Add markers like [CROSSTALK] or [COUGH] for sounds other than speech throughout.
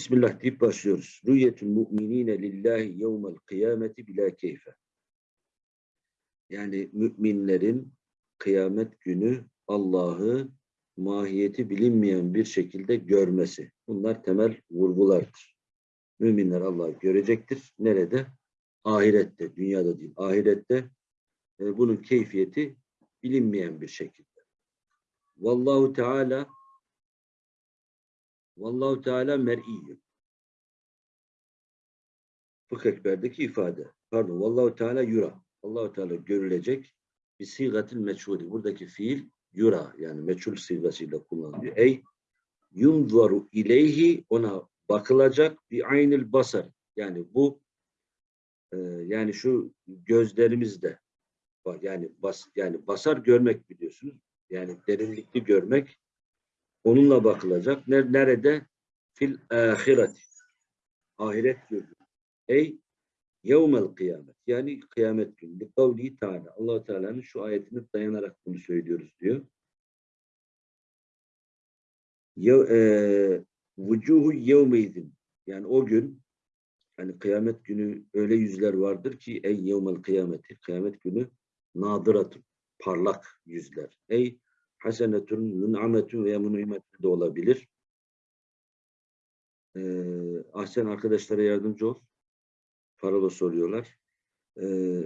Bismillah deyip başlıyoruz. Rüyetül mu'minine lillahi yevmel kıyameti bila keyfe. Yani müminlerin kıyamet günü Allah'ı mahiyeti bilinmeyen bir şekilde görmesi. Bunlar temel vurgulardır. Müminler Allah'ı görecektir. Nerede? Ahirette, dünyada değil. Ahirette e, bunun keyfiyeti bilinmeyen bir şekilde. Vallahu Teala Vallahu Teala mer'iyyün. Fıkh ekberdeki ifade. Pardon. Vallahu Teala yura. Allahu Teala görülecek bir sigatil meçhuli. Buradaki fiil yura yani meçhul sigasıyla kullanılıyor. Ey yunzaru ileyhi ona bakılacak bir aynil basar. Yani bu e, yani şu gözlerimizde yani bas yani basar görmek biliyorsunuz. Yani derinlikli görmek onunla bakılacak. Nerede? Fil ahireti. Ahiret günü. Ey yevmel kıyamet. Yani kıyamet günü. Kavli Teala. allah Teala'nın şu ayetini dayanarak bunu söylüyoruz diyor. Vücuhu yevmeydin. Yani o gün yani kıyamet günü öyle yüzler vardır ki ey yevmel kıyameti. Kıyamet günü nadıratun. Parlak yüzler. Ey hasenetun, mün'ametun veya münimetun de olabilir. Ee, ahsen arkadaşlara yardımcı ol. Parola soruyorlar. Ee,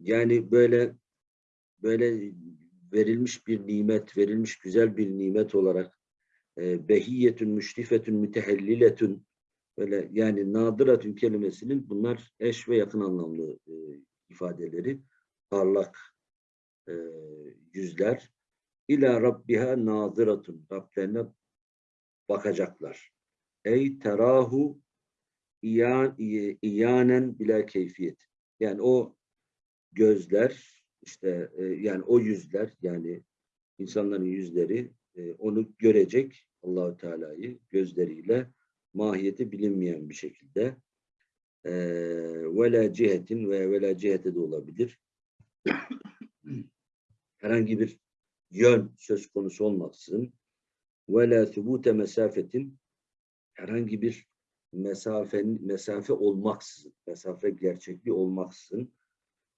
yani böyle böyle verilmiş bir nimet, verilmiş güzel bir nimet olarak e, behiyetün, müşrifetün, mütehelliletün böyle yani nadıratün kelimesinin bunlar eş ve yakın anlamlı e, ifadeleri. Parlak e, yüzler, İlâ rabbiha nâziratun. Rablerine bakacaklar. Ey terahu iyan, iyanen bila keyfiyet. Yani o gözler işte e, yani o yüzler yani insanların yüzleri e, onu görecek Allahü Teala'yı gözleriyle mahiyeti bilinmeyen bir şekilde e, vela cihetin ve vela cihete de olabilir. [CLEARS THROAT] Herhangi bir yön söz konusu olmaksızın ve la thubute mesafetin herhangi bir mesafenin mesafe olmaksızın, mesafe gerçekliği olmaksızın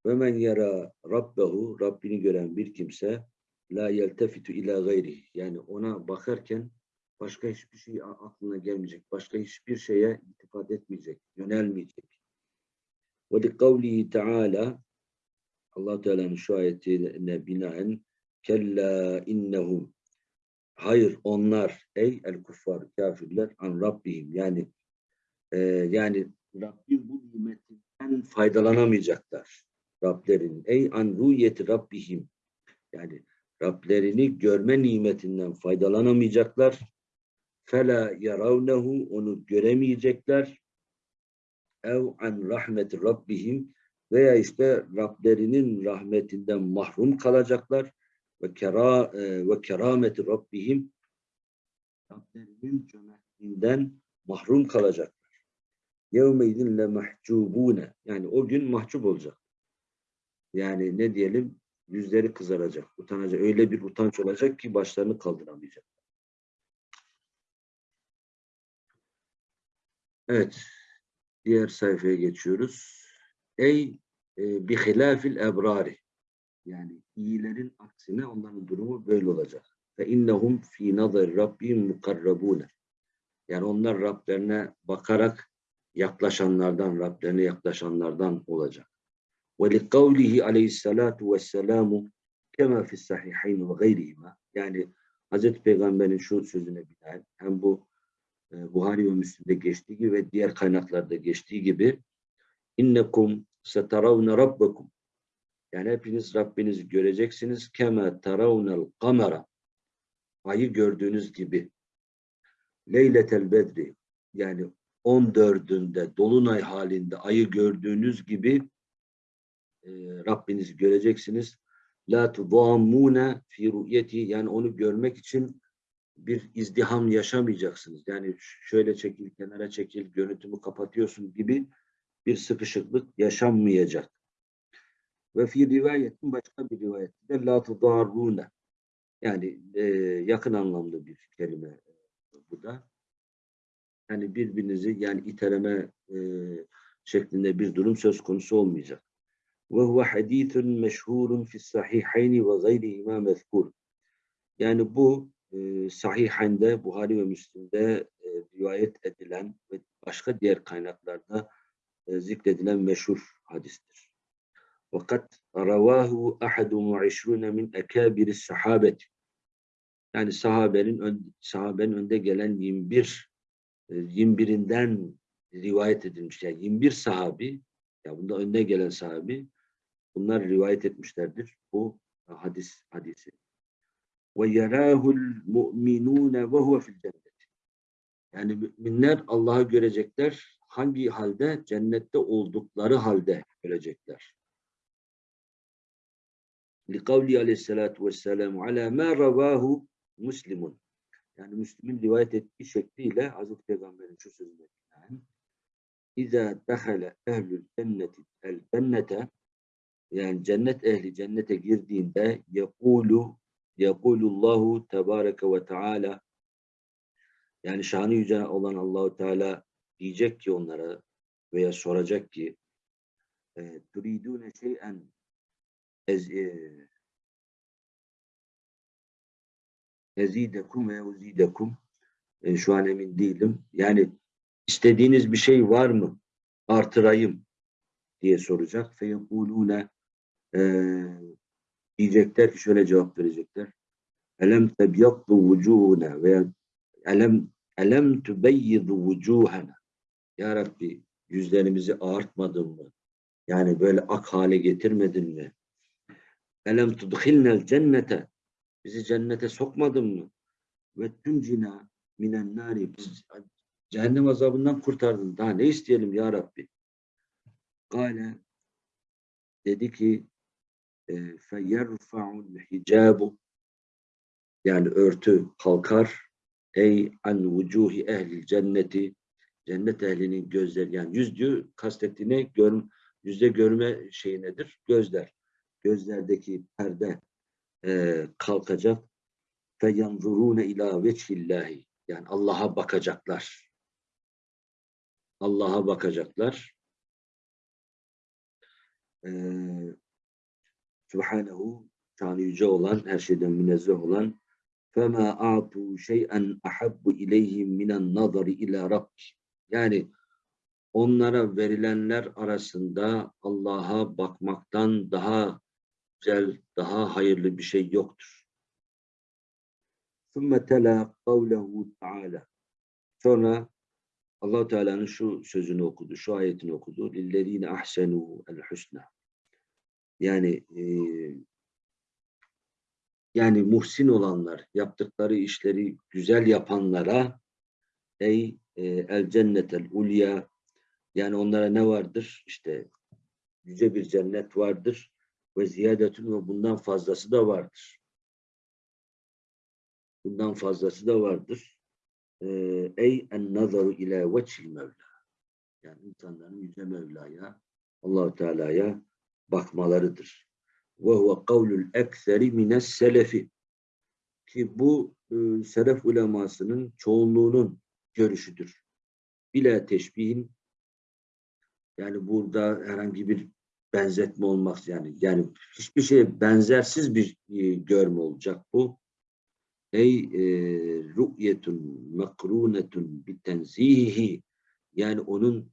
ve men yara rabbehu Rabbini gören bir kimse la yeltefitu ila gayri yani ona bakarken başka hiçbir şey aklına gelmeyecek, başka hiçbir şeye iltifat etmeyecek, yönelmeyecek. Ve li kavlihi teala Allah Teala'nın şu ayetine binaen Kella innehum. Hayır onlar ey el kuffar kafirler an Rabbihim yani e, yani Rabbim bu nimetinden faydalanamayacaklar. Rablerin ey an ruyeti Rabbihim yani Rablerini görme nimetinden faydalanamayacaklar. Fela yaravnehu onu göremeyecekler. Ev an rahmeti Rabbihim veya işte Rablerinin rahmetinden mahrum kalacaklar ve kera e, ve kerameti Rabbihim Rablerinin cömertliğinden mahrum kalacaklar. Yevmeydin le mahcubune yani o gün mahcup olacak. Yani ne diyelim yüzleri kızaracak, utanacak. Öyle bir utanç olacak ki başlarını kaldıramayacak. Evet. Diğer sayfaya geçiyoruz. Ey e, bi hilafil ebrari yani iyilerin aksine onların durumu böyle olacak. Ve innehum fi nazar rabbihim mukarrabune. Yani onlar Rablerine bakarak yaklaşanlardan, Rablerine yaklaşanlardan olacak. Ve li kavlihi aleyhissalatu vesselamu kema fi sahihayn ve gayrihima. Yani Hazreti Peygamber'in şu sözüne binaen hem bu e, Buhari ve Müslim'de geçtiği gibi ve diğer kaynaklarda geçtiği gibi innekum setaravne rabbekum yani hepiniz Rabbinizi göreceksiniz. Keme taravnel kamera. Ayı gördüğünüz gibi. Leyletel bedri. Yani 14'ünde dolunay halinde ayı gördüğünüz gibi e, Rabbinizi göreceksiniz. La tudammune fi ru'yeti yani onu görmek için bir izdiham yaşamayacaksınız. Yani şöyle çekil, kenara çekil, görüntümü kapatıyorsun gibi bir sıkışıklık yaşanmayacak. Ve fi rivayetin başka bir rivayette la tudarrune. Yani e, yakın anlamlı bir kelime e, bu da. Yani birbirinizi yani iteleme e, şeklinde bir durum söz konusu olmayacak. Ve huve hadithun meşhurun fi sahihayni ve gayrihima mezkur. Yani bu e, sahihinde Buhari ve Müslim'de e, rivayet edilen ve başka diğer kaynaklarda e, zikredilen meşhur hadistir. Fakat ravahu ahadu mu'işrune min ekabiri sahabeti. Yani sahabenin ön, sahabenin önde gelen 21 e, 21'inden rivayet edilmiş. Yani 21 sahabi ya bunda önde gelen sahabi bunlar rivayet etmişlerdir bu hadis hadisi. Ve yarahul mu'minune ve huve fil cennet. Yani müminler Allah'ı görecekler. Hangi halde? Cennette oldukları halde görecekler. Likavli aleyhissalatu vesselam ala ma ravahu muslimun. Yani Müslüm'ün rivayet ettiği şekliyle Hazreti Peygamber'in şu sözünü yani, İza dehale ehlül cenneti el cennete yani cennet ehli cennete girdiğinde yekulu yekulullahu tebareke ve teala yani şanı yüce olan Allahu Teala diyecek ki onlara veya soracak ki e, turidune şey'en ezidekum ve uzidekum e, şu an emin değilim. Yani istediğiniz bir şey var mı? Artırayım diye soracak. Feyekulune e, diyecekler ki şöyle cevap verecekler. Elem tebyaddu vucuhuna veya elem elem tubeyyidu vucuhana Ya Rabbi yüzlerimizi ağartmadın mı? Yani böyle ak hale getirmedin mi? Elem tudkhilnel cennete bizi cennete sokmadın mı? Ve tüncina minen nari biz cehennem azabından kurtardın. Daha ne isteyelim ya Rabbi? Gale dedi ki feyerfa'ul hicabu yani örtü kalkar ey an vucuhi ehli cenneti cennet ehlinin gözleri yani yüz diyor kastettiğine gör, yüzde görme şeyi nedir? Gözler Gözlerdeki perde e, kalkacak fe yanzurune ila veçhillahi yani Allah'a bakacaklar. Allah'a bakacaklar. Ee, Subhanehu şanı yüce olan, her şeyden münezzeh olan فَمَا أَعْطُوا شَيْئًا أَحَبُّ إِلَيْهِمْ مِنَ النَّظَرِ إِلَى رَبِّ Yani onlara verilenler arasında Allah'a bakmaktan daha güzel, daha hayırlı bir şey yoktur. ثُمَّ تَلَا قَوْلَهُ تَعَالَى Sonra allah Teala'nın şu sözünü okudu, şu ayetini okudu. لِلَّذ۪ينَ أَحْسَنُوا الْحُسْنَى Yani e, yani muhsin olanlar, yaptıkları işleri güzel yapanlara ey e, el cennetel ulya yani onlara ne vardır? İşte yüce bir cennet vardır ve ziyadetün ve bundan fazlası da vardır. Bundan fazlası da vardır. E, ey en nazaru ila veçhil mevla. Yani insanların yüce Mevla'ya, Allahu Teala'ya bakmalarıdır. Ve huve kavlul ekseri mines selefi. Ki bu e, selef ulemasının çoğunluğunun görüşüdür. Bila teşbihin yani burada herhangi bir benzetme olmaz yani. Yani hiçbir şeye benzersiz bir e, görme olacak bu. Ey e, ru'yetun mekrunetun bitenzihi yani onun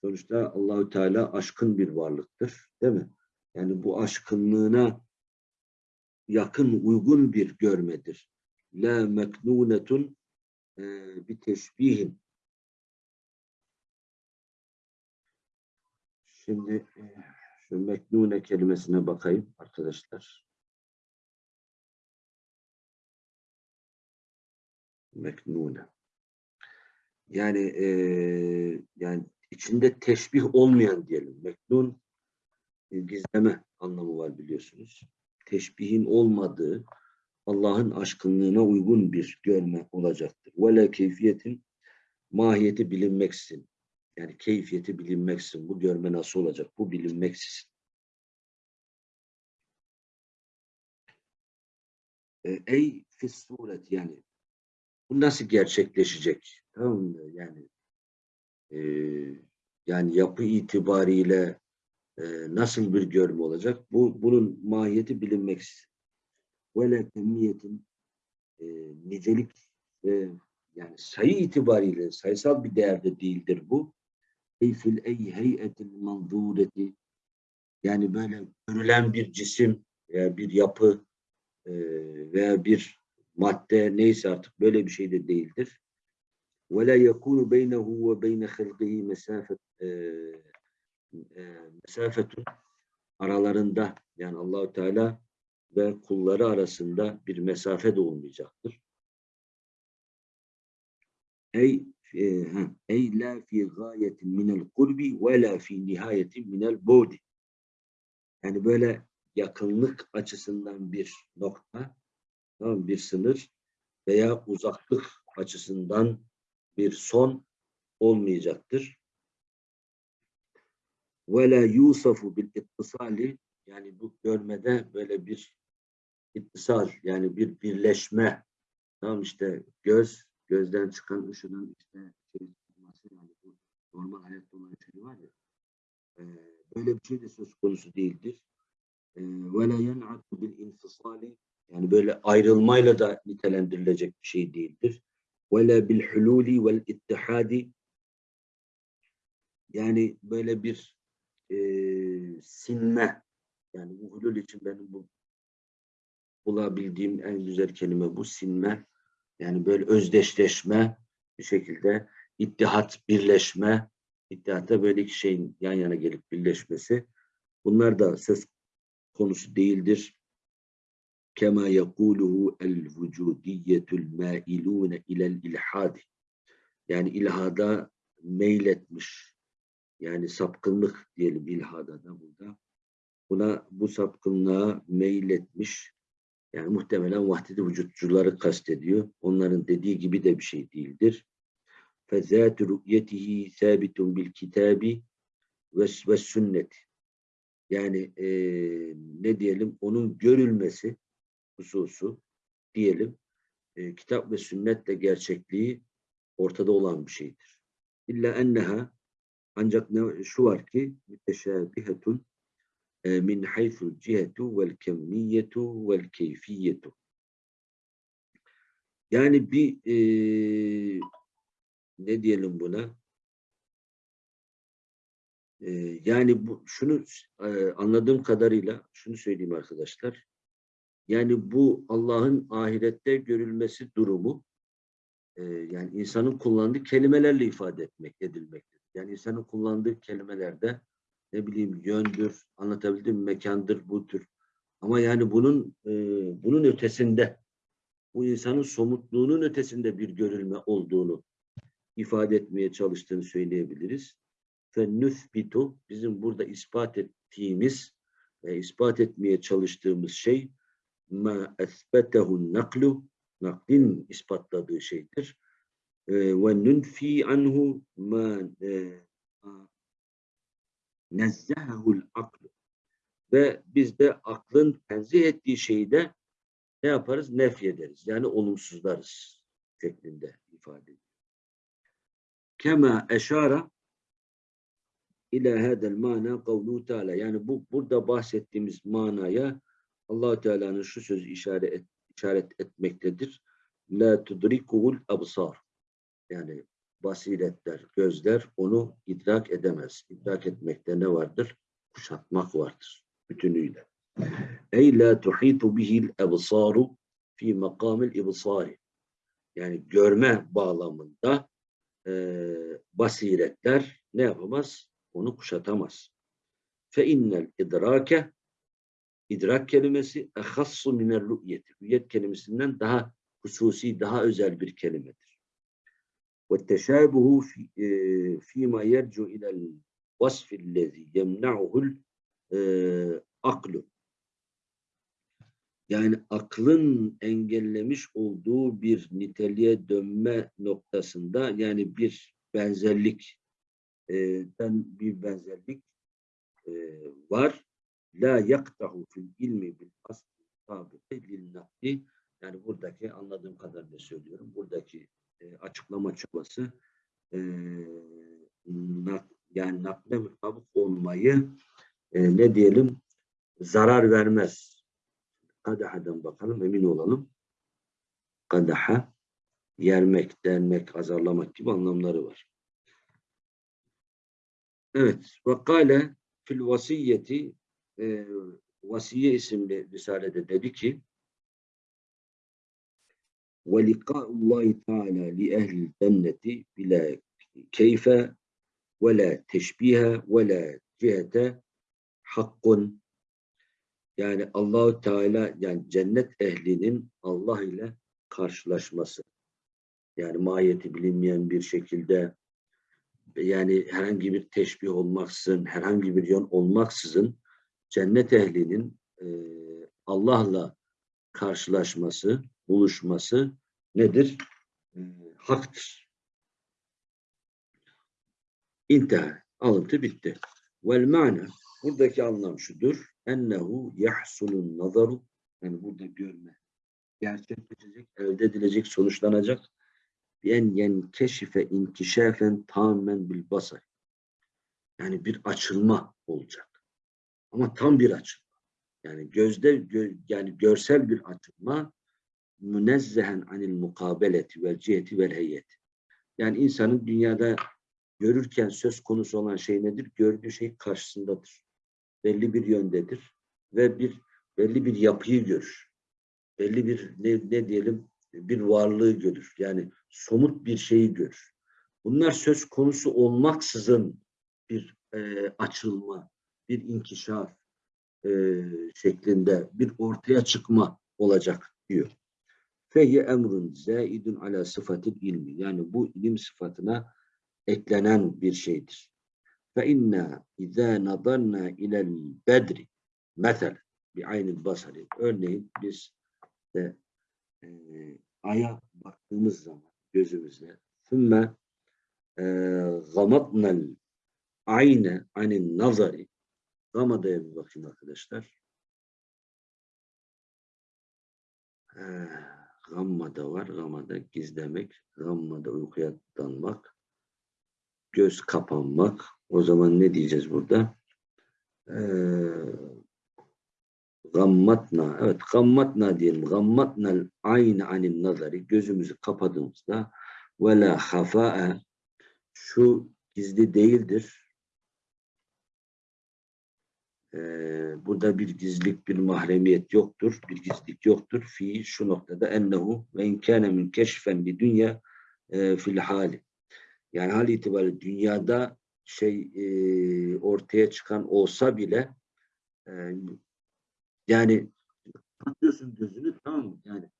sonuçta Allahü Teala aşkın bir varlıktır. Değil mi? Yani bu aşkınlığına yakın, uygun bir görmedir. La meknunetun e, bir teşbihin. Şimdi e, şu meknune kelimesine bakayım arkadaşlar. Meknune. Yani e, yani içinde teşbih olmayan diyelim. Meknun e, gizleme anlamı var biliyorsunuz. Teşbihin olmadığı Allah'ın aşkınlığına uygun bir görme olacaktır. Vele keyfiyetin mahiyeti bilinmeksin. Yani keyfiyeti bilinmeksin. Bu görme nasıl olacak? Bu bilinmeksizin. E, ey fis suret yani bu nasıl gerçekleşecek? Tamam mı? Yani e, yani yapı itibariyle e, nasıl bir görme olacak? Bu bunun mahiyeti bilinmeksiz. Ve kemiyetin e, nicelik e, yani sayı itibariyle sayısal bir değerde değildir bu Ey fil ey heyetil manzureti yani böyle görülen bir cisim veya bir yapı e, veya bir madde neyse artık böyle bir şey de değildir. وَلَا يَكُونُ بَيْنَهُ وَبَيْنَ خَلْقِهِ mesafet e, e, mesafetun aralarında yani Allahü Teala ve kulları arasında bir mesafe de olmayacaktır. Ey e, ha, ey la fi gayetin minel kurbi ve la fi nihayetin minel budi. Yani böyle yakınlık açısından bir nokta, tamam, bir sınır veya uzaklık açısından bir son olmayacaktır. Ve la yusafu bil ittisali yani bu görmede böyle bir ittisal yani bir birleşme tamam işte göz gözden çıkan ışının işte şey çıkması yani bu normal hayatta olan şey var ya e, böyle bir şey de söz konusu değildir. Ve la yen'atu bil infisali yani böyle ayrılmayla da nitelendirilecek bir şey değildir. Ve la bil hululi vel ittihadi yani böyle bir e, sinme yani bu hulul için benim bu bulabildiğim en güzel kelime bu sinme. Yani böyle özdeşleşme bir şekilde ittihat, birleşme, ittihatta böyle iki şeyin yan yana gelip birleşmesi. Bunlar da söz konusu değildir. Kema yekuluhu el vücudiyetul mailune ilel ilhadi. Yani ilhada meyletmiş. Yani sapkınlık diyelim ilhada da burada. Buna bu sapkınlığa meyletmiş. Yani muhtemelen vahdedi vücutçuları kastediyor. Onların dediği gibi de bir şey değildir. فَذَاتُ رُؤْيَتِهِ ثَابِتٌ بِالْكِتَابِ وَالسُنَّةِ Yani e, ne diyelim? Onun görülmesi hususu diyelim e, kitap ve sünnetle gerçekliği ortada olan bir şeydir. İlla enneha ancak ne, şu var ki müteşabihetun cihetu vel kemmiyetu vel keyfiyetu. Yani bir e, ne diyelim buna? E, yani bu şunu e, anladığım kadarıyla şunu söyleyeyim arkadaşlar. Yani bu Allah'ın ahirette görülmesi durumu e, yani insanın kullandığı kelimelerle ifade etmek edilmektedir. Yani insanın kullandığı kelimelerde ne bileyim yöndür, anlatabildim mekandır, bu tür. Ama yani bunun e, bunun ötesinde, bu insanın somutluğunun ötesinde bir görülme olduğunu ifade etmeye çalıştığını söyleyebiliriz. Fennüthbitu, bizim burada ispat ettiğimiz ve ispat etmeye çalıştığımız şey ma esbetehu naklu, naklin ispatladığı şeydir. E, ve nunfi nezzehehul aklu. Ve biz de aklın tenzih ettiği şeyi de ne yaparız? Nef ederiz. Yani olumsuzlarız şeklinde ifade ediyor. Kema eşara ila hadel mana kavlu teala. Yani bu burada bahsettiğimiz manaya allah Teala'nın şu sözü işaret, et, işaret etmektedir. La tudrikuhul absar. Yani basiretler, gözler onu idrak edemez. İdrak etmekte ne vardır? Kuşatmak vardır bütünüyle. Ey la tuhitu bihil ebsaru fi makamil ibsari. Yani görme bağlamında e, basiretler ne yapamaz? Onu kuşatamaz. Fe innel idrake idrak kelimesi ehassu minel rü'yeti. Rü'yet kelimesinden daha hususi, daha özel bir kelimedir. والتشابه في فيما يرجع إلى الوصف الذي يمنعه الأقل yani aklın engellemiş olduğu bir niteliğe dönme noktasında yani bir benzerlik den bir benzerlik e, var. La yaktahu fil ilmi bil asli sabite lil nakli yani buradaki anladığım kadarıyla söylüyorum. Çabası e, yani nakle mutabık olmayı e, ne diyelim zarar vermez. Kadahadan bakalım emin olalım. Kadaha yermek, delmek, azarlamak gibi anlamları var. Evet. Ve kâle fil vasiyeti e, Vasiye isimli risalede dedi ki ve liqa'ullahi teala li ehli cenneti bila keyfe ve la teşbihe ve la cihete hakkun yani Allahu Teala yani cennet ehlinin Allah ile karşılaşması. Yani mahiyeti bilinmeyen bir şekilde yani herhangi bir teşbih olmaksızın, herhangi bir yön olmaksızın cennet ehlinin e, Allah'la karşılaşması, buluşması nedir? E, haktır. İntihar. Alıntı bitti. Vel ma'na buradaki anlam şudur. Ennehu yahsulun nazaru yani burada görme gerçekleşecek, elde edilecek, sonuçlanacak en yenkeşife inkişafen tamamen bil basar. Yani bir açılma olacak. Ama tam bir açılma. Yani gözde gö, yani görsel bir açılma münezzehen anil mukabeleti vel ciheti vel heyeti. Yani insanın dünyada görürken söz konusu olan şey nedir? Gördüğü şey karşısındadır. Belli bir yöndedir ve bir belli bir yapıyı görür. Belli bir ne, ne diyelim bir varlığı görür. Yani somut bir şeyi görür. Bunlar söz konusu olmaksızın bir e, açılma, bir inkişaf e, şeklinde bir ortaya çıkma olacak diyor. Fehye emrun zaidun ala sıfatil ilmi. Yani bu ilim sıfatına eklenen bir şeydir. Fe inna izâ nadanna ilel bedri mesel bi aynil basari. Örneğin biz de e, aya baktığımız zaman gözümüzle sümme e, gamatnel ayne anin nazari gamadaya bir bakın arkadaşlar. Ee, Gammada var. Gammada gizlemek. Gammada uykuya dalmak. Göz kapanmak. O zaman ne diyeceğiz burada? Ee, gammatna evet gammatna diyelim gammatnal aynı anin nazari gözümüzü kapadığımızda ve la hafa'a şu gizli değildir ee, burada bir gizlilik bir mahremiyet yoktur bir gizlilik yoktur fi şu noktada ennehu ve inkâne min keşfen li dünya e, fil hali yani hal itibariyle dünyada şey e, ortaya çıkan olsa bile e, yani kapatıyorsun gözünü tamam mı? Yani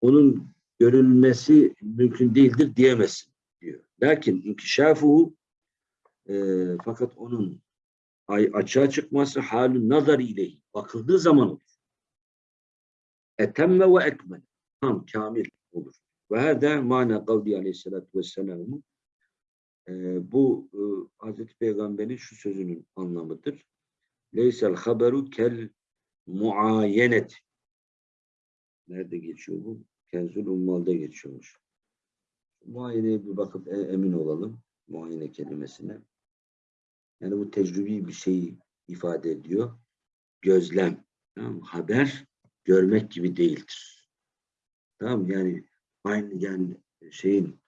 onun görülmesi mümkün değildir diyemezsin diyor. Lakin inkişafu e, fakat onun ay açığa çıkması halü nazar ile bakıldığı zaman olur. Etemme ve ekmel. Tam kamil olur. Ve her de mana kavli aleyhissalatü vesselam'ı e, bu e, Hazreti Peygamber'in şu sözünün anlamıdır. Leysel haberu kel muayenet. Nerede geçiyor bu? Kenzül Ummal'da geçiyormuş. Muayeneye bir bakıp e, emin olalım. Muayene kelimesine. Yani bu tecrübi bir şeyi ifade ediyor. Gözlem. Tamam Haber görmek gibi değildir. Tamam Yani aynı yani şeyin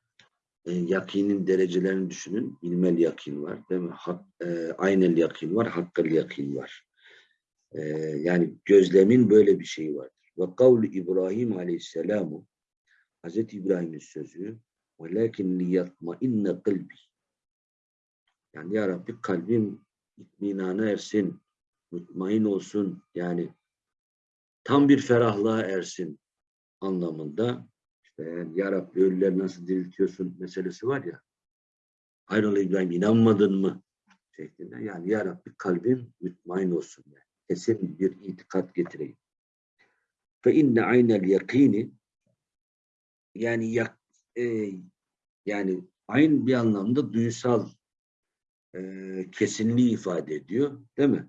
e, yakinin derecelerini düşünün. İlmel yakin var değil mi? Hak, e, aynel yakin var, hakkal yakin var. Ee, yani gözlemin böyle bir şeyi vardır. Ve kavlu İbrahim aleyhisselamu Hazreti İbrahim'in sözü وَلَكِنْ لِيَطْمَئِنَّ قَلْبِ yani Ya Rabbi kalbim itminana ersin, mutmain olsun, yani tam bir ferahlığa ersin anlamında. İşte yani Ya Rabbi ölüleri nasıl diriltiyorsun meselesi var ya. Hayrola İbrahim inanmadın mı? şeklinde. Yani Ya Rabbi kalbim mutmain olsun. Yani kesin bir itikat getireyim. Fe inne aynel yakini yani yak, e, yani aynı bir anlamda duysal e, kesinliği ifade ediyor. Değil mi?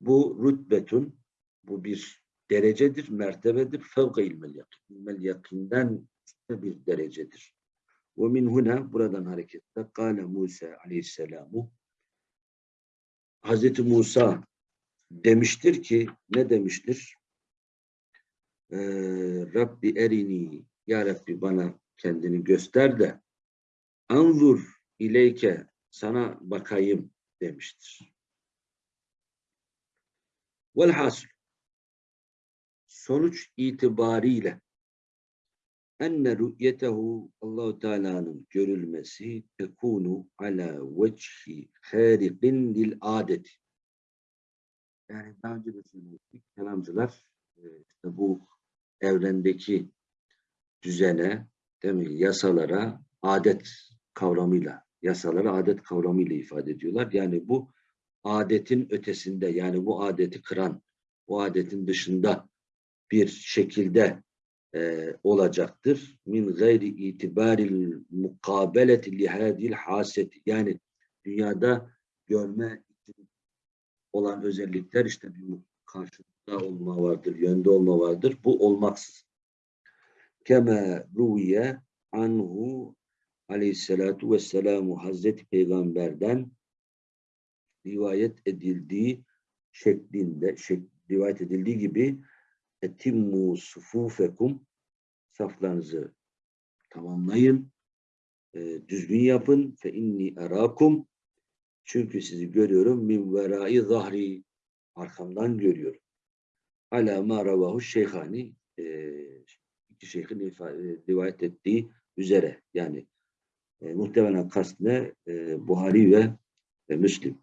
Bu rütbetun bu bir derecedir, mertebedir. Fevka ilmel yakin. İlmel yakinden bir derecedir. Ve min huna buradan hareketle kâle Musa aleyhisselamu Hazreti Musa demiştir ki ne demiştir? Ee, Rabbi erini ya Rabbi bana kendini göster de anzur ileyke sana bakayım demiştir. Velhasıl sonuç itibariyle enne rü'yetehu Allahu Teala'nın görülmesi tekunu ala vecihi hariqin lil adeti. Yani daha önce de söylemiştik. Kelamcılar e, işte bu evrendeki düzene, değil mi, yasalara adet kavramıyla, yasalara adet kavramıyla ifade ediyorlar. Yani bu adetin ötesinde, yani bu adeti kıran, bu adetin dışında bir şekilde e, olacaktır. Min gayri itibaril mukabeleti lihadil haseti. Yani dünyada görme olan özellikler işte bir karşılıkta olma vardır, yönde olma vardır. Bu olmaksız. Kema ruviye anhu aleyhissalatu vesselamu Hazreti Peygamber'den rivayet edildiği şeklinde, şek, rivayet edildiği gibi etimmu sufufekum saflarınızı tamamlayın, e, düzgün yapın fe inni erakum çünkü sizi görüyorum min verai zahri arkamdan görüyorum. Ala ma ravahu şeyhani e, iki şeyhin ifade, rivayet ettiği üzere yani e, muhtemelen kast ne? E, Buhari ve e, Müslim.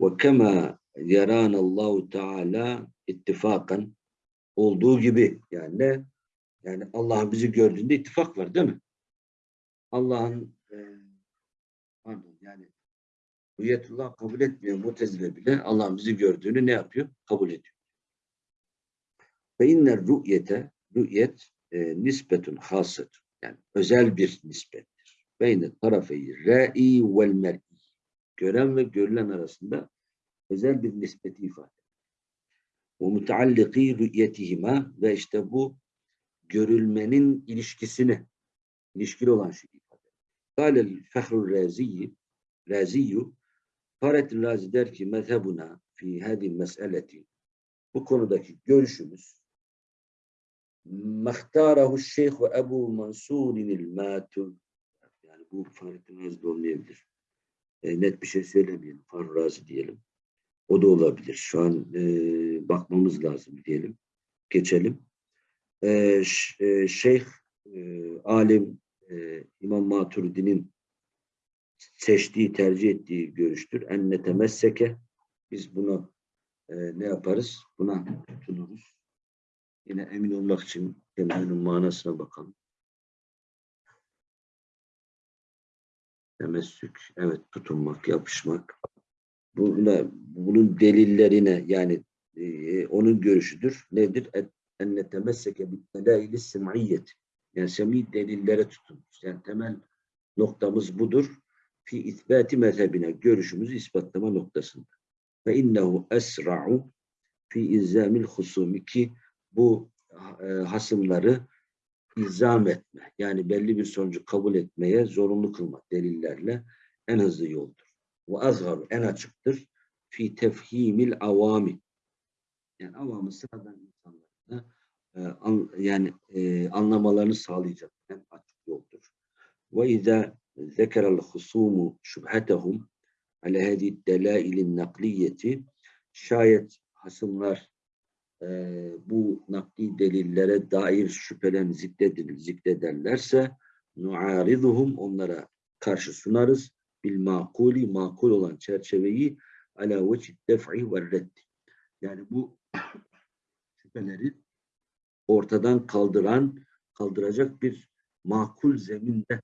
Ve kema yaranallahu teala ittifakan olduğu gibi yani ne? Yani Allah bizi gördüğünde ittifak var değil mi? Allah'ın e, pardon yani Hüyetullah kabul etmiyor mutezile bile Allah'ın bizi gördüğünü ne yapıyor? Kabul ediyor. Ve inner rü'yete rü'yet e, nispetun hasıdır. Yani özel bir nispettir. Beyne tarafeyi re'i vel mer'i. Gören ve görülen arasında özel bir nispeti ifade ve mutealliki rü'yetihima ve işte bu görülmenin ilişkisini ilişkili olan şey ifade. Kâlel fehrul raziyi raziyyu Fahrettin Razi der ki mezhebuna fi hadi meseleti bu konudaki görüşümüz mahtarahu şeyh ve Ebu Mansur'inil matur yani bu Fahrettin Razi de olmayabilir. E, net bir şey söylemeyelim. Fahrettin diyelim. O da olabilir. Şu an e, bakmamız lazım diyelim. Geçelim. E, e, Şeyh e, alim e, İmam Maturidi'nin seçtiği, tercih ettiği görüştür. Enne temesseke biz bunu e, ne yaparız? Buna tutunuruz. Yine emin olmak için kelimenin manasına bakalım. Temessük, evet tutunmak, yapışmak. Buna, bunun delillerine yani e, onun görüşüdür. Nedir? Enne temesseke bitmelaili sem'iyyet. Yani semi delillere tutun. Yani temel noktamız budur. Fi isbati mezhebine görüşümüzü ispatlama noktasında. Ve innehu esra'u fi izamil husumi ki bu e, hasımları ilzam etme. Yani belli bir sonucu kabul etmeye zorunlu kılmak delillerle en hızlı yoldur. Ve azhar en açıktır. Fi tefhimil avami. Yani avamı sıradan insanlarına e, an, yani e, anlamalarını sağlayacak en açık yoldur. Ve izâ zekerel husumu şübhetehum ale hadi delailin nakliyeti şayet hasımlar e, bu nakli delillere dair şüphelerini zikredir, zikrederlerse nuariduhum onlara karşı sunarız bil makuli makul olan çerçeveyi ala vecid def'i ve reddi. Yani bu [COUGHS] şüpheleri ortadan kaldıran, kaldıracak bir makul zeminde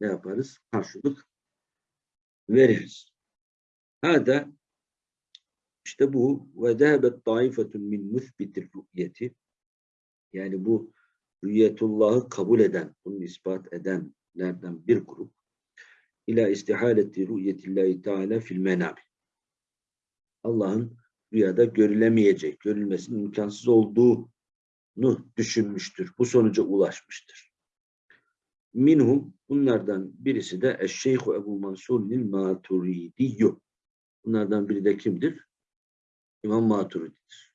ne yaparız? Karşılık veririz. Hada işte bu ve dehebet taifetun min müthbitir rü'yeti yani bu rü'yetullahı kabul eden, bunu ispat edenlerden bir grup ila istihaleti rü'yetillahi teala fil menabi. Allah'ın rüyada görülemeyecek, görülmesinin imkansız olduğunu düşünmüştür. Bu sonuca ulaşmıştır. Minhum bunlardan birisi de Eşşeyhu Ebu Mansur'un Maturidiyyü. Bunlardan biri de kimdir? İmam Maturidi'dir.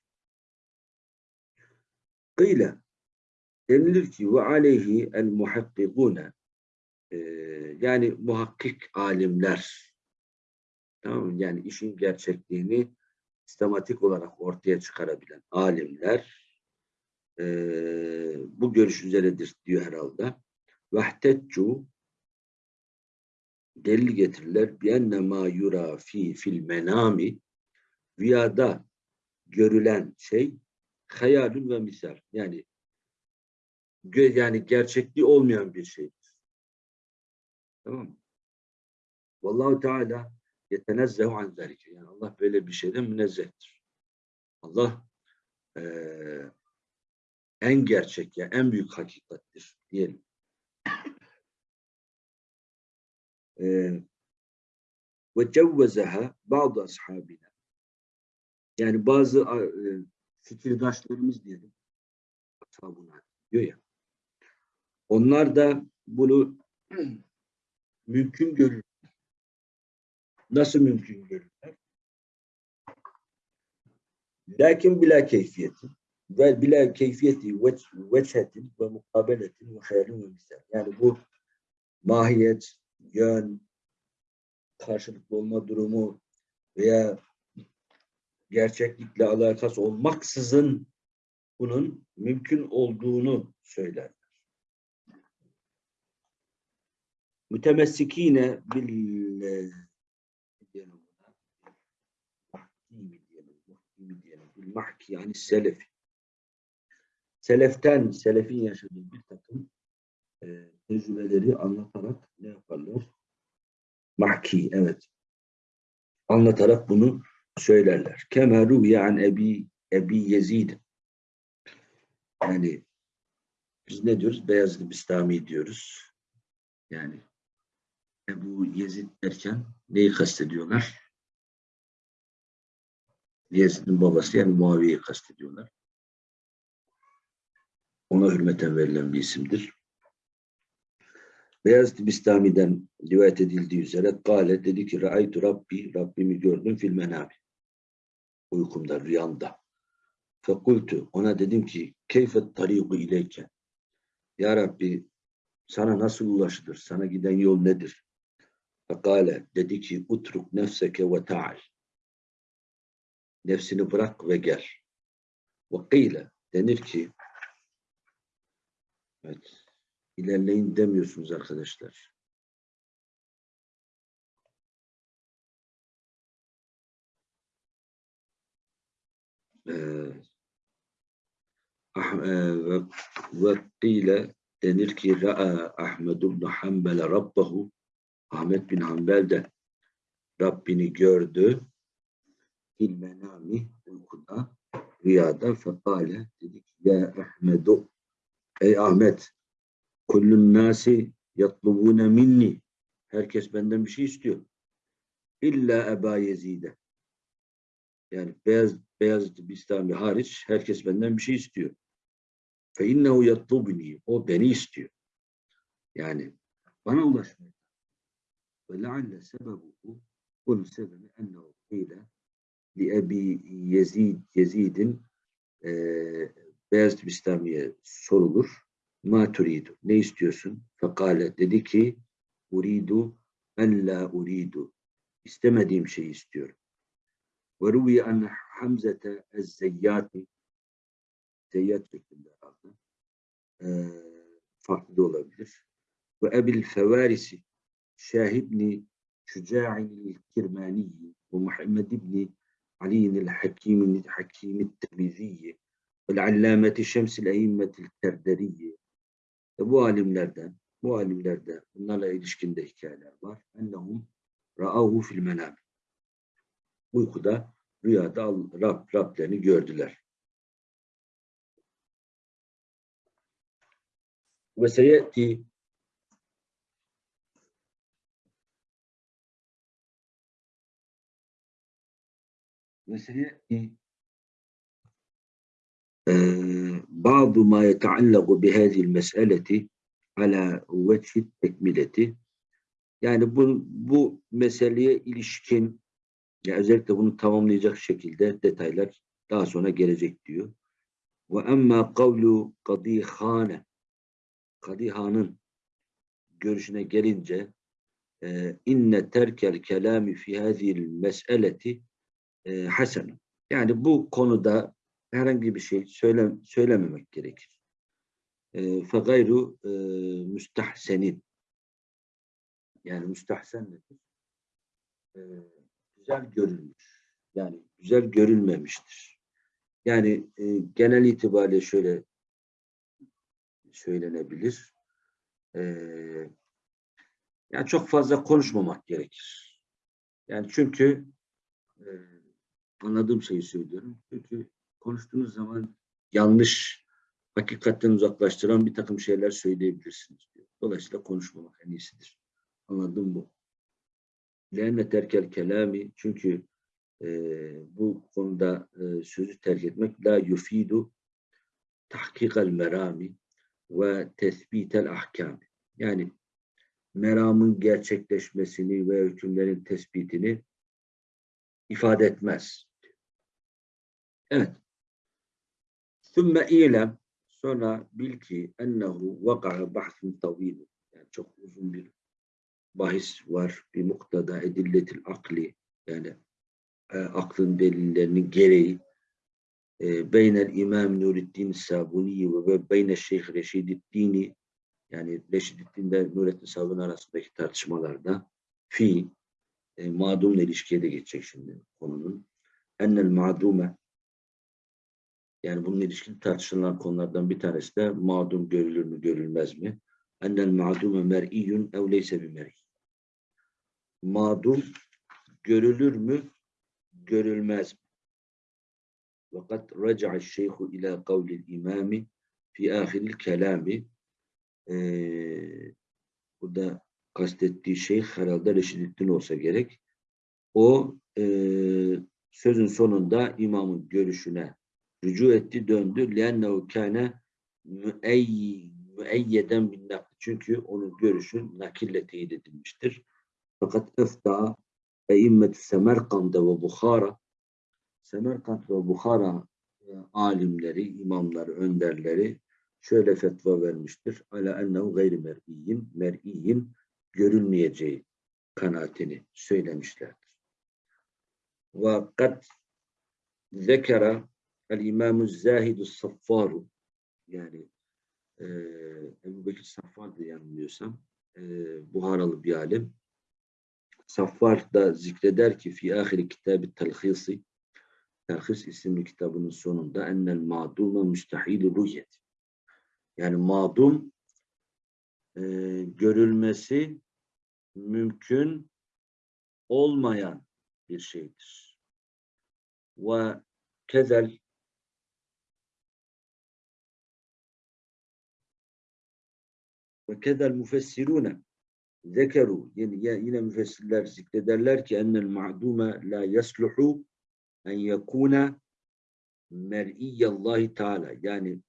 Kıyle denilir ki ve aleyhi el muhakkikune e, yani muhakkik alimler tamam mı? yani işin gerçekliğini sistematik olarak ortaya çıkarabilen alimler e, bu görüş üzeredir diyor herhalde. Vahtetcu delil getirirler. Bienne ma yura fi fil menami rüyada görülen şey hayalün ve misal. Yani yani gerçekliği olmayan bir şeydir. Tamam mı? Vallahu Teala yetenezzehu an zalike. Yani Allah böyle bir şeyden münezzehtir. Allah eee, en gerçek ya en büyük hakikattir diyelim. Ve cevvezeha bazı ashabina. Yani bazı e, fikirdaşlarımız diyelim. Ashabuna diyor ya. Onlar da bunu [CLEARS THROAT] mümkün görür. Nasıl mümkün görürler? Lakin bila keyfiyeti ve bila keyfiyeti ve veçhetin ve mukabeletin ve hayalin ve misal. Yani bu mahiyet, yön, karşılıklı olma durumu veya gerçeklikle alakası olmaksızın bunun mümkün olduğunu söyler. Mütemessikine bil mahki yani selefi. Seleften, selefin yaşadığı bir takım e, tecrübeleri anlatarak ne yaparlar? Mahki, evet. Anlatarak bunu söylerler. Kema ruviye an Ebi, Ebi Yezid. Yani biz ne diyoruz? Beyazlı Bistami diyoruz. Yani Ebu Yezid derken neyi kastediyorlar? Yezid'in babası yani Muaviye'yi kastediyorlar. Ona hürmeten verilen bir isimdir. Beyazıt Bistami'den rivayet edildiği üzere Kale dedi ki Ra'aytu Rabbi, Rabbimi gördüm fil menami. Uykumda, rüyamda. Fekultu, ona dedim ki keyfet tariqu ileyke. Ya Rabbi sana nasıl ulaşılır? Sana giden yol nedir? Fekale dedi ki utruk nefseke ve ta'al. Nefsini bırak ve gel. Ve kıyle denir ki evet, ilerleyin demiyorsunuz arkadaşlar. E, ve, ve kıyle denir ki Ra'a Ahmed ibn Hanbel Rabbahu. Ahmet bin Hanbel de Rabbini gördü. Fil menami uykuda rüyada. Fekale dedi ki ya Ahmedu ey Ahmet kullun nasi yatlubune minni. Herkes benden bir şey istiyor. İlla Eba Yezide yani beyaz beyaz Bistami hariç herkes benden bir şey istiyor fe innehu yatlubni o beni istiyor yani bana ulaşmıyor ve lealle sebebuhu bunun sebebi ennehu kıyle li Ebi Yezid Yezid'in e, Beyaz Bistami'ye sorulur. Ma turidu. Ne istiyorsun? Fekale dedi ki uridu en la uridu. İstemediğim şeyi istiyorum. Ve ruviye en Hamzete ez-zeyyati zeyyat şeklinde herhalde. E, farklı da olabilir. Ve ebil fevarisi şahibni şüca'in kirmaniyi ve Muhammed ibni علي الحكيم الحكيم الترمذي والعلامة شمس الأئمة الكردرية bu alimlerden, bu alimlerde bunlarla ilişkinde hikayeler var. Ennehum ra'ahu fil menam. Uykuda, rüyada Rab, Rablerini gördüler. Ve seyeti وسيأتي بعض ما يتعلق بهذه المسألة على وجه التكملة yani bu, bu meseleye ilişkin ya özellikle bunu tamamlayacak şekilde detaylar daha sonra gelecek diyor. Ve emma kavlu kadihane Kadihan'ın görüşüne gelince e, inne terkel kelami fi hadhihi mes'eleti e, hasen. Yani bu konuda herhangi bir şey söyle, söylememek gerekir. E, fe gayru müstahsenin. Yani müstahsen nedir? Güzel görülmüş. Yani güzel görülmemiştir. Yani e, genel itibariyle şöyle söylenebilir. E, yani çok fazla konuşmamak gerekir. Yani çünkü e, anladığım şeyi söylüyorum. Çünkü konuştuğunuz zaman yanlış, hakikatten uzaklaştıran bir takım şeyler söyleyebilirsiniz. Diyor. Dolayısıyla konuşmamak en iyisidir. Anladım bu. Lenne terkel kelami çünkü e, bu konuda e, sözü terk etmek la yufidu tahkikal merami ve tesbitel ahkam. Yani meramın gerçekleşmesini ve hükümlerin tespitini ifade etmez. Evet. Sümme ilem sonra bil ki ennehu vaka'a bahsin tavil. Yani çok uzun bir bahis var. Bir muktada edilletil akli yani e, aklın delillerinin gereği e, beynel İmam Nureddin Sabuni ve beynel Şeyh Reşididdini yani Reşididdin'de Nurettin Sabuni arasındaki tartışmalarda fi e, mağdumla ilişkiye de geçecek şimdi konunun. Ennel mağdume yani bunun ilişkin tartışılan konulardan bir tanesi de mağdum görülür mü görülmez mi? Ennel mağdume mer'iyyun ev leyse bi mer'i Mağdum görülür mü görülmez mi? Fakat raca'a şeyhu ila kavlil imami fi ahiril kelami ee, burada kastettiği şey herhalde Reşidettin olsa gerek. O e, sözün sonunda imamın görüşüne rücu etti, döndü. لِأَنَّهُ كَانَ müeyyeden bin nakli. Çünkü onun görüşü nakille teyit edilmiştir. Fakat efta eimmetü Semerkand'da ve Bukhara Semerkand ve Bukhara alimleri, imamları, önderleri şöyle fetva vermiştir. Ala ennehu gayri mer'iyyin, mer'iyyin görülmeyeceği kanaatini söylemişlerdir. Ve kad zekera el imamu zahidu saffaru yani e, Ebu Bekir Saffar diye yanılmıyorsam e, Buharalı bir alim. Saffar da zikreder ki fi ahiri kitabı telhisi Telhis isimli kitabının sonunda ennel ma'dume müstahil ruhyet. Yani mağdum e, görülmesi mümkün olmayan bir şeydir. Ve kezel ve kezel müfessirune zekeru. Yine, yine müfessirler zikrederler ki ennel ma'dume la yasluhu en yekuna mer'iyyallahi teala yani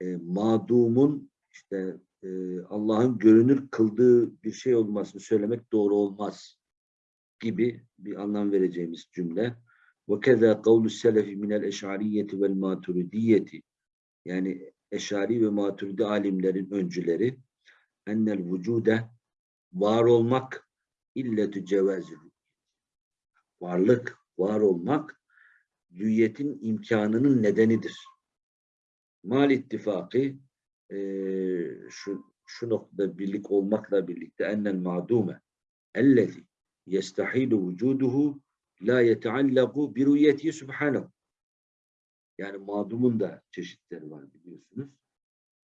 e, mağdumun işte e, Allah'ın görünür kıldığı bir şey olmasını söylemek doğru olmaz gibi bir anlam vereceğimiz cümle. Ve keza kavlu selefi minel eşariyeti vel maturidiyeti. Yani eşari ve maturidi alimlerin öncüleri ennel vücude var olmak illetü cevazı varlık, var olmak rüyetin imkanının nedenidir. Mal ittifakı e, şu, şu noktada birlik olmakla birlikte ennel ma'dume ellezi yestahilu vücuduhu la yeteallaku bi rüyeti subhanahu. Yani mağdumun da çeşitleri var biliyorsunuz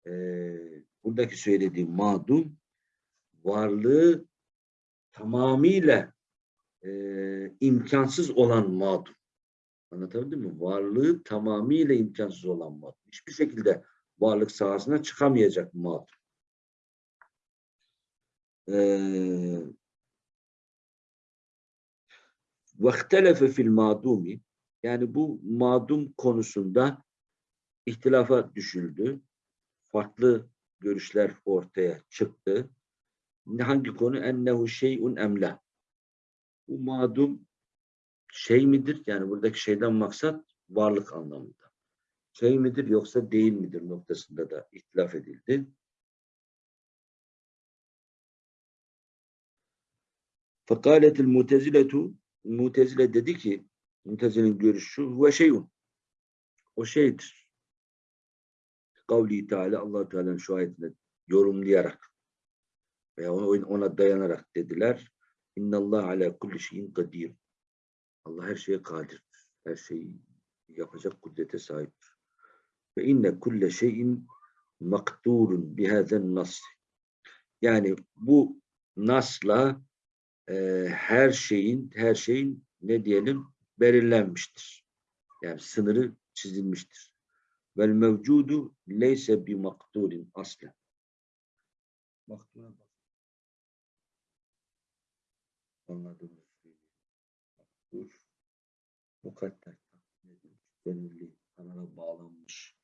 e, buradaki söylediğim madum varlığı tamamıyla e, imkansız olan madum. Anlatabildim mi? Varlığı tamamıyla imkansız olan madum. Hiçbir şekilde varlık sahasına çıkamayacak madum. Ee, vaktelefe fil madumi yani bu madum konusunda ihtilafa düşüldü. Farklı görüşler ortaya çıktı. Hangi konu? Ennehu şeyun emla. Bu madum şey midir? Yani buradaki şeyden maksat varlık anlamında. Şey midir yoksa değil midir noktasında da ihtilaf edildi. Fekaletil muteziletu Mutezile dedi ki Mutezile'nin görüşü ve şeyun o şeydir. Kavli Teala allah Teala'nın şu ayetini yorumlayarak veya ona, ona dayanarak dediler. İnnallah ala kulli şeyin kadir. Allah her şeye kadirdir. Her şeyi yapacak kudrete sahiptir. Ve inne kulle şeyin makturun bihazen nas. Yani bu nasla e, her şeyin her şeyin ne diyelim belirlenmiştir. Yani sınırı çizilmiştir. Vel mevcudu leyse bi makturin aslen. Maktura bak. Mukadder. Belirli. Kanala bağlanmış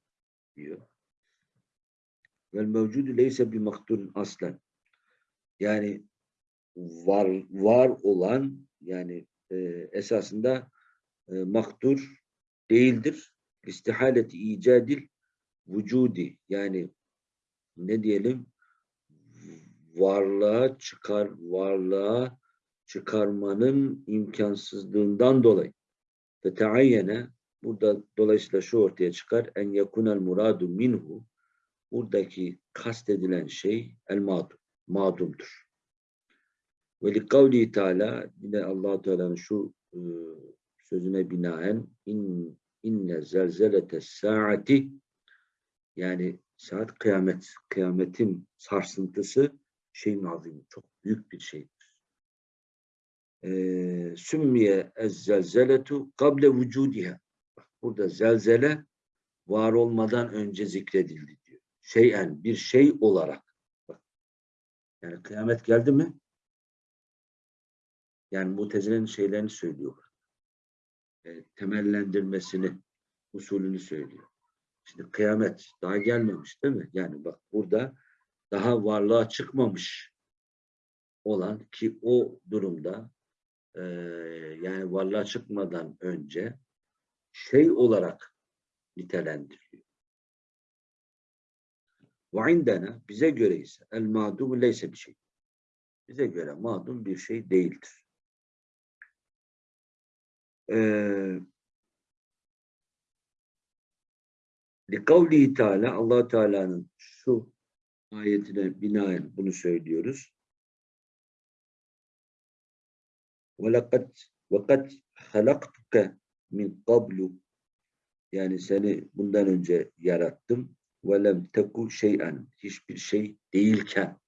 diyor. Vel mevcudu leyse bi makturin aslen. Yani var var olan yani e, esasında e, maktur değildir. İstihaleti icadil vücudi. Yani ne diyelim? Varlığa çıkar varlığa çıkarmanın imkansızlığından dolayı. Ve teayyene burada dolayısıyla şu ortaya çıkar. En yakunel muradu minhu. Buradaki kastedilen şey el madum madumdur. Ve li kavli Teala yine allah Teala'nın şu e, sözüne binaen in, inne zelzelete saati yani saat kıyamet, kıyametin sarsıntısı şeyin azim, çok büyük bir şeydir. E, sümmiye ez zelzeletu kable vücudiha. Burada zelzele var olmadan önce zikredildi diyor. Şeyen, bir şey olarak. Bak, yani kıyamet geldi mi? Yani mutezilenin şeylerini söylüyor. E, temellendirmesini, usulünü söylüyor. Şimdi kıyamet daha gelmemiş değil mi? Yani bak burada daha varlığa çıkmamış olan ki o durumda e, yani varlığa çıkmadan önce şey olarak nitelendiriliyor. Ve indena bize göre ise el mağdum leyse bir şey. Bize göre mağdum bir şey değildir. Ee, Kavli Teala Allah Teala'nın şu ayetine binaen bunu söylüyoruz. Velakat vakat halaktuke min qablu yani seni bundan önce yarattım ve lem teku şeyen hiçbir şey değilken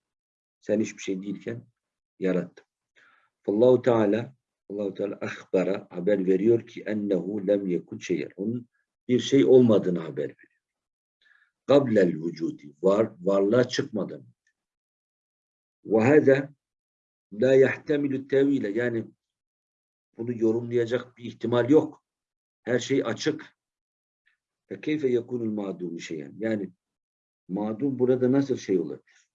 sen hiçbir şey değilken yarattım. Allahu Teala Allahu Teala ahbara haber veriyor ki ennehu lem yekun şeyer. Onun bir şey olmadığını haber veriyor. Gablel vücudi var varlığa çıkmadan. Ve hâzâ la yahtemilü tevile yani bunu yorumlayacak bir ihtimal yok. Her şey açık. Fe keyfe yekunul mağdumu şeyen. Yani mağdum burada nasıl şey olabilir?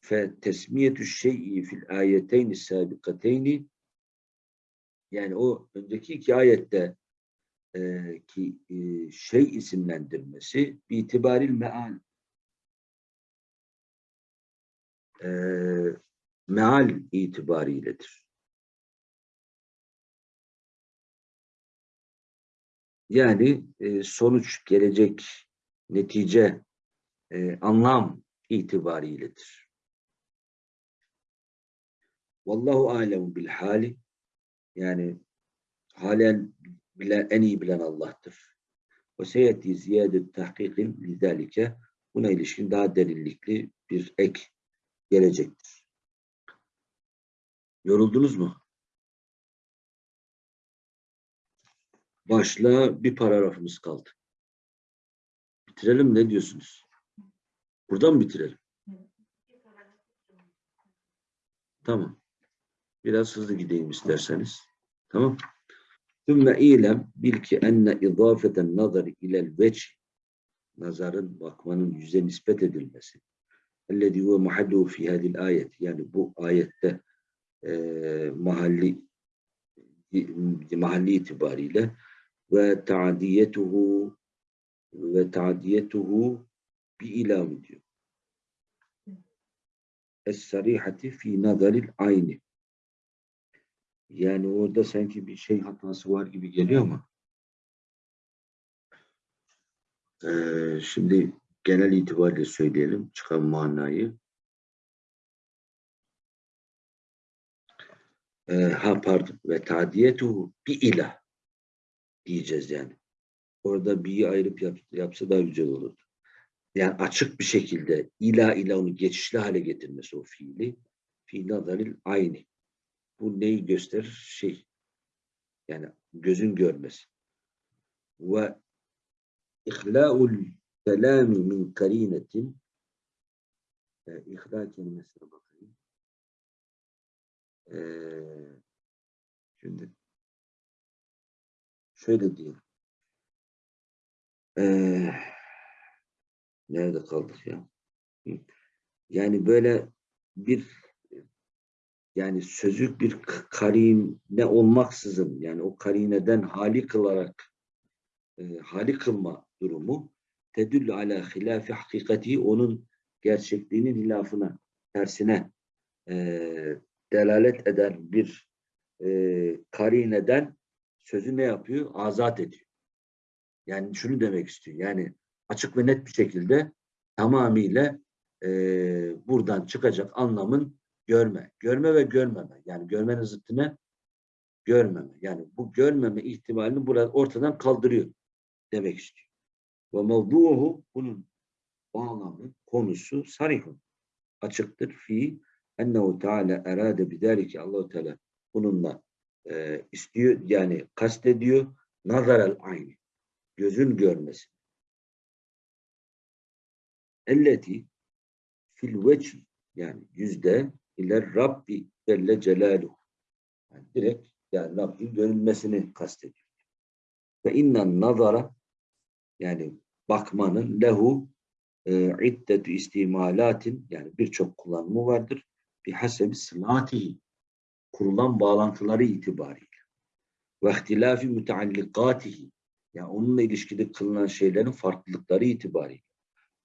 Fe tesmiyetü şey'i fil ayeteyni sabikateyni yani o önceki iki ayette e, ki e, şey isimlendirmesi itibaril meal e, meal itibariyledir. Yani e, sonuç, gelecek, netice, e, anlam itibariyledir. Vallahu alemu bil hali yani halen bilen, en iyi bilen Allah'tır. Ve seyeti ziyade tahkikin lidalike buna ilişkin daha derinlikli bir ek gelecektir. Yoruldunuz mu? Başla bir paragrafımız kaldı. Bitirelim ne diyorsunuz? Buradan mı bitirelim? Tamam. Biraz hızlı gideyim isterseniz. Tamam. Sümme ilem bil ki enne izafeten nazari ilel veç nazarın bakmanın yüze nispet edilmesi. Ellezî huve mahalluhu fi hadil ayet. Yani bu ayette e, mahalli mahalli itibariyle ve ta'diyetuhu ve ta'diyetuhu bi ilam diyor. Es-sarihati fi nazaril ayni. Yani orada sanki bir şey hatası var gibi geliyor ama ee, şimdi genel itibariyle söyleyelim çıkan manayı. Ee, ha pardon ve tadiyetu bi ilah diyeceğiz yani. Orada bir ayrıp yap, yapsa daha güzel olurdu. Yani açık bir şekilde ila ila onu geçişli hale getirmesi o fiili. Fi nazaril aynı. Bu neyi gösterir? Şey. Yani gözün görmesi. Ve ihlâul kelâmi min karinetin e, ihla kelimesine bakayım. Ee, şimdi şöyle diyelim. Ee, nerede kaldık ya? Yani böyle bir yani sözlük bir karine olmaksızın yani o karineden hali kılarak e, hali kılma durumu tedüllü ala hilafi hakikati onun gerçekliğinin hilafına tersine e, delalet eden bir e, karineden sözü ne yapıyor? Azat ediyor. Yani şunu demek istiyor. Yani açık ve net bir şekilde tamamıyla e, buradan çıkacak anlamın görme. Görme ve görmeme. Yani görmenin zıttı? Görmeme. Yani bu görmeme ihtimalini burada ortadan kaldırıyor demek istiyor. Ve mevduhu bunun bağlamı, konusu sarihun. Açıktır. Fi ennehu teala erade bidalike Allahu Teala bununla e, istiyor yani kastediyor nazarel aynı gözün görmesi. Elleti fil veci yani yüzde ile Rabbi Celle Celaluhu. Yani direkt yani Rabbin görünmesini kastediyor. Ve innen nazara yani bakmanın lehu e, iddetü istimalatin yani birçok kullanımı vardır. Bir hasebi sılatihi kurulan bağlantıları itibariyle ve ihtilafi müteallikatihi yani onunla ilişkili kılınan şeylerin farklılıkları itibariyle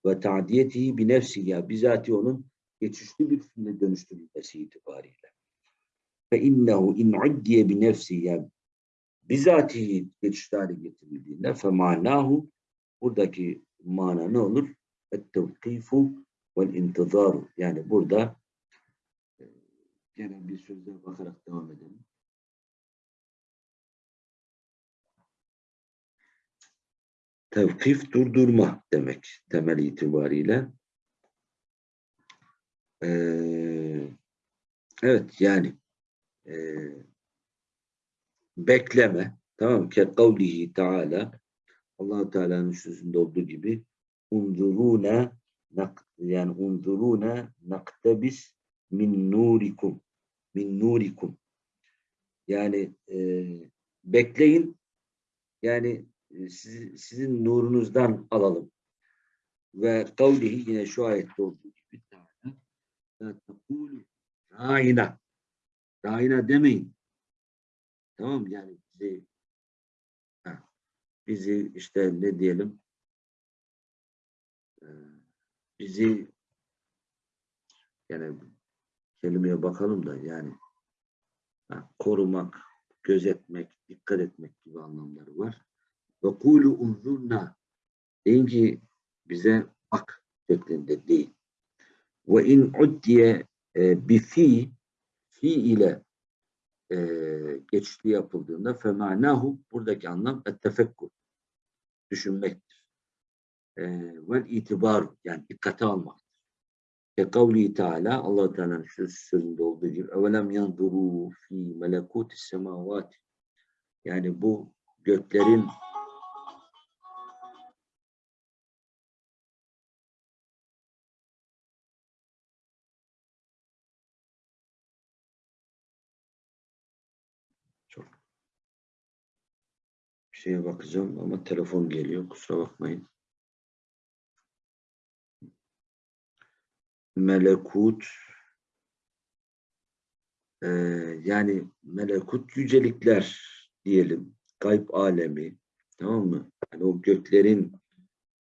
ve ta'diyetihi bir nefsi ya bizatihi onun geçişli bir fiile dönüştürülmesi itibariyle. Ve innehu in uddiye bi nefsi yani bizatihi geçişli hale getirildiğinde fe manahu buradaki mana ne olur? Et-tevkifu vel intizaru. Yani burada e, gene bir sözle bakarak devam edelim. Tevkif durdurma demek temel itibariyle. Ee, evet yani e, bekleme tamam? Ke kavlihi Teala allah Teala'nın sözünde olduğu gibi unzuruna yani unzuruna naktebis min nurikum min nurikum yani e, bekleyin yani e, sizi, sizin nurunuzdan alalım. Ve kavlihi yine şu ayette olduğu tekulu râina râina demeyin. Tamam? Yani bizi bizi işte ne diyelim e, bizi yani kelimeye bakalım da yani ha, korumak, gözetmek, dikkat etmek gibi anlamları var. Ve kulu unzurna deyin ki bize bak şeklinde değil. Ve in uddiye e, bi fi fi ile e, geçişli yapıldığında femanahu buradaki anlam ettefekkur düşünmektir. E, ve itibar yani dikkate almaktır. Ke kavli Teala Allah Teala'nın şu sözünde olduğu gibi evelem yanzuru fi melekutis semavati yani bu göklerin şeye bakacağım ama telefon geliyor. Kusura bakmayın. Melekut e, yani melekut yücelikler diyelim, gayb alemi, tamam mı? Yani o göklerin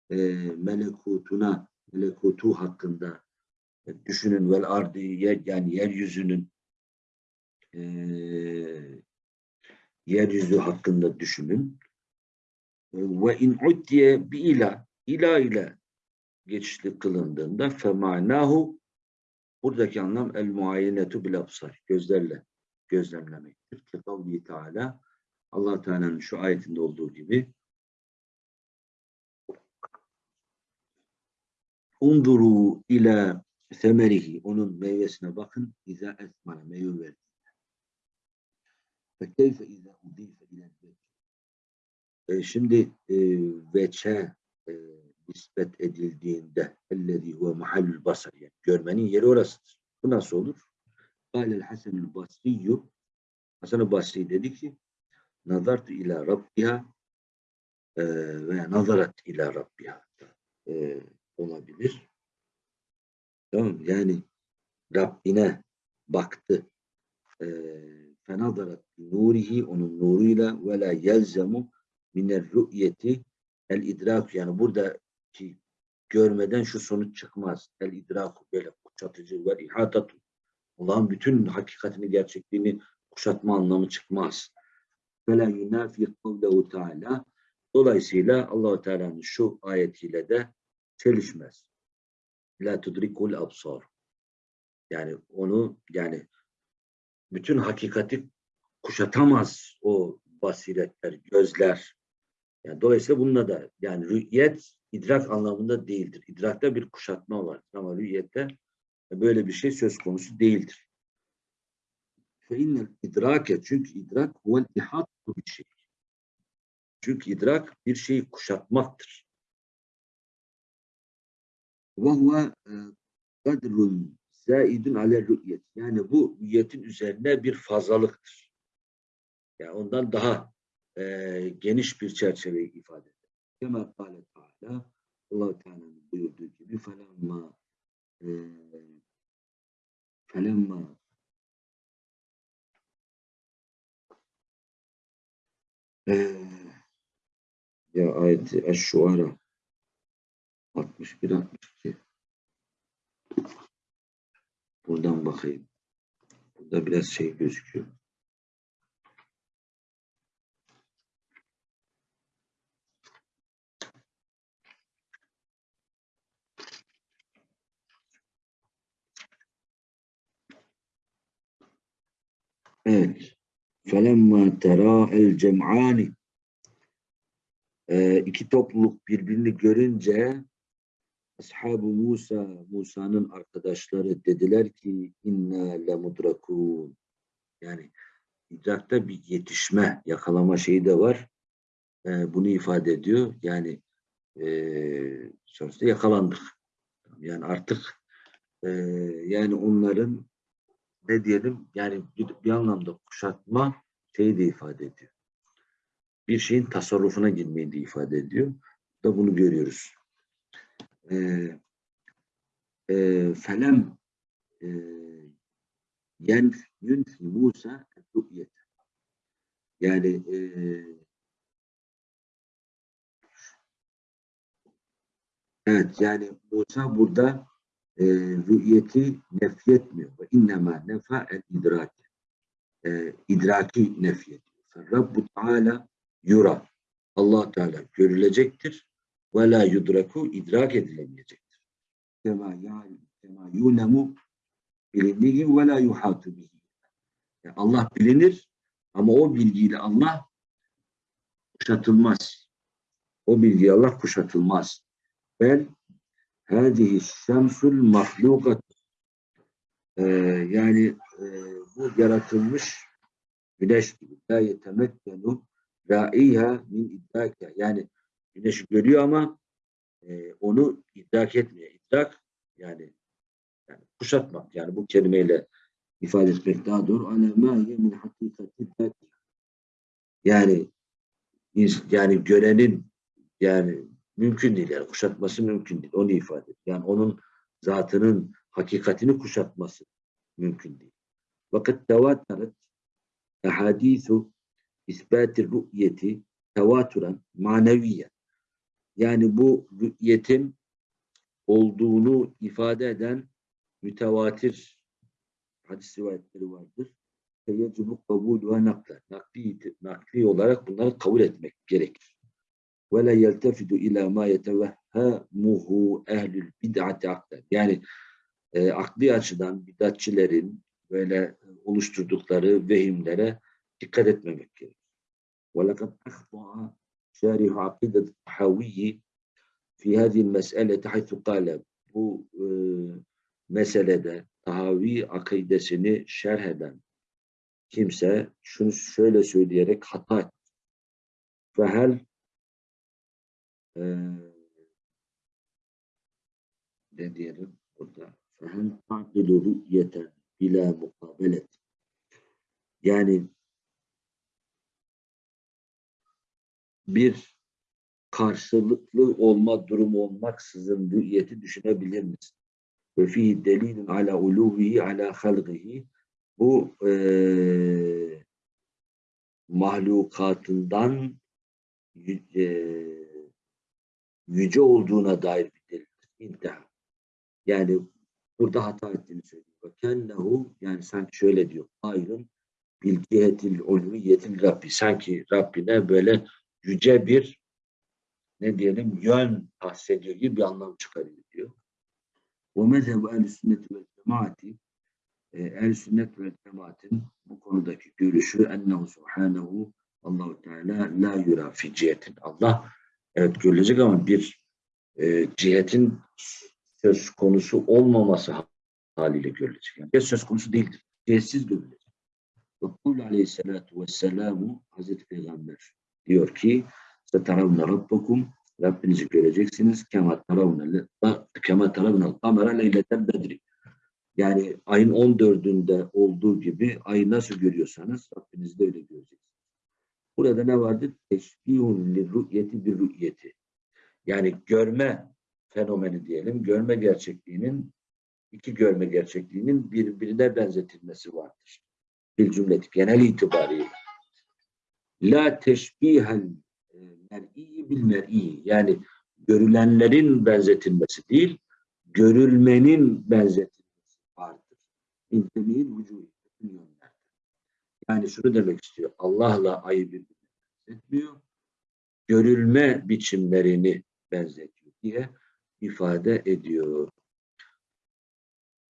e, melekutuna, melekutu hakkında e, düşünün vel ardı yer, yani yeryüzünün e, yeryüzü hakkında düşünün. Ve in uddiye bi ila, ila ile geçişli kılındığında femanahu buradaki anlam el muayenetu bil absar gözlerle gözlemlemektir. Ki kavli Teala Allah Teala'nın şu ayetinde olduğu gibi Unduru ila semerihi onun meyvesine bakın iza esmana meyve verdi. Fe keyfe iza udife ile e, Şimdi e, veçe e, nispet edildiğinde ellezî huve mahallül basar yani görmenin yeri orasıdır. Bu nasıl olur? Kâlel Hasanül Basriyyü Hasan-ı Basri dedi ki nazartu ila rabbiha e, ve nazarat ila rabbiha e, olabilir. Tamam yani Rabbine baktı. E, fenazarat nurihi onun nuruyla ve la yelzemu minel rü'yeti el idrak yani buradaki görmeden şu sonuç çıkmaz. El idrak böyle kuşatıcı ve ihatatu. Allah'ın bütün hakikatini, gerçekliğini kuşatma anlamı çıkmaz. Ve la yunafi kavlehu teala Dolayısıyla Allahu Teala'nın şu ayetiyle de çelişmez. La tudrikul absar. Yani onu yani bütün hakikati kuşatamaz o basiretler, gözler. Yani dolayısıyla bununla da yani rü'yet idrak anlamında değildir. İdrakta bir kuşatma var ama rü'yette böyle bir şey söz konusu değildir. İnnel idrake çünkü idrak huvel ihatu bir şey. Çünkü idrak bir şeyi kuşatmaktır. Ve huve kadrun zaidun ale rü'yet. Yani bu rü'yetin üzerine bir fazlalıktır. Yani ondan daha e, geniş bir çerçeveyi ifade eder. Kema kâle Teala allah Teala'nın buyurduğu gibi felemma e, felemma e, ya ayeti Eş-Şuara 61 62 buradan bakayım. Burada biraz şey gözüküyor. Evet. Tera el cem'ani ee, iki topluluk birbirini görünce Ashab-ı Musa, Musa'nın arkadaşları dediler ki inna lemudrakun. Yani idrakta bir yetişme, yakalama şeyi de var. Ee, bunu ifade ediyor. Yani e, sonuçta yakalandık. Yani artık e, yani onların ne diyelim yani bir, anlamda kuşatma şeyi de ifade ediyor. Bir şeyin tasarrufuna girmeyi de ifade ediyor. Da bunu görüyoruz. Ee, e, felem e, yen yunfi Musa rü'yet. Yani e, evet yani Musa burada e, rü'yeti nefyetmiyor. Ve innema nefa el idrak. E, idraki nefyediyor. Rabbu Teala yura. Allah Teala görülecektir. Ve la yudraku idrak edilemeyecektir. Kema yani kema yunemu bilindiği ve la yuhatu bihi. Allah bilinir ama o bilgiyle Allah kuşatılmaz. O bilgi Allah kuşatılmaz. Bel hadihi şemsul mahlukat yani e, bu yaratılmış güneş gibi. La yetemekkenu ra'iha min idrake yani güneşi görüyor ama e, onu idrak etmiyor. İdrak yani, yani kuşatmak. Yani bu kelimeyle ifade etmek daha doğru. Alema min hakikati yani yani görenin yani mümkün değil yani kuşatması mümkün değil. Onu ifade ediyor. Yani onun zatının hakikatini kuşatması mümkün değil. Fakat tevateret ehadithu isbatir rü'yeti tevaturen maneviyen. Yani bu rü'yetin olduğunu ifade eden mütevatir hadis rivayetleri vardır. Feyecibu kabul ve nakla. Nakli, nakli olarak bunları kabul etmek gerekir Ve la yeltefidu ila ma yetevehhamuhu ehlül bid'ati aklen. Yani e, akli açıdan bidatçilerin böyle oluşturdukları vehimlere dikkat etmemek gerekir. وَلَقَدْ أَخْطَعَ شَارِحُ عَقِيدَةِ الطَّحَوِيِّ fi هذه المسألة حيث قال bu e, meselede Tahavi akidesini şerh eden kimse şunu şöyle söyleyerek hata etti. Fehel e, ne diyelim burada? Fehel taqilu rü'yeten bila mukabelet. Yani bir karşılıklı olma durumu olmaksızın rü'yeti düşünebilir misin? Ve fi delilin ala uluvihi ala halgihi bu e, mahlukatından e, yüce olduğuna dair bir delildir. İntiha. Yani burada hata ettiğini söylüyor. Ve kennehu yani sanki şöyle diyor. Ayrın bil cihetil ulviyetil Rabbi. Sanki Rabbine böyle yüce bir ne diyelim yön tahsediyor gibi bir anlam çıkarıyor diyor. O mezhebu ehl sünneti ve cemaati ehl sünnet ve cemaatin bu konudaki görüşü ennehu subhanehu Allahu Teala la yura fi. Allah evet görülecek ama bir e, cihetin söz konusu olmaması haliyle görülecek. Yani söz konusu değildir. Cihetsiz görülecek. Ve kul aleyhissalatu vesselamu Hazreti Peygamber diyor ki سَتَرَوْنَ رَبَّكُمْ Rabbinizi göreceksiniz. كَمَا تَرَوْنَ كَمَا تَرَوْنَ الْقَمَرَ لَيْلَةَ الْبَدْرِ Yani ayın 14'ünde olduğu gibi ayı nasıl görüyorsanız Rabbinizi de öyle göreceksiniz. Burada ne vardır? Teşbihun lirru'yeti bir rü'yeti. Yani görme fenomeni diyelim. Görme gerçekliğinin iki görme gerçekliğinin birbirine benzetilmesi vardır. Bir cümleti genel itibariyle. La teşbihel mer'i bil mer'i yani görülenlerin benzetilmesi değil, görülmenin benzetilmesi vardır. İntemi'nin vücudu. Yani şunu demek istiyor. Allah'la ayı benzetmiyor. Görülme biçimlerini benzetiyor diye ifade ediyor.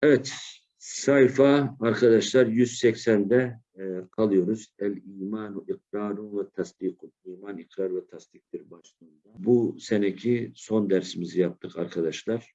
Evet, sayfa arkadaşlar 180'de e, kalıyoruz. El imanu ikrarun ve tasdikun. İman, ikrar ve tasdiktir başlığında. Bu seneki son dersimizi yaptık arkadaşlar.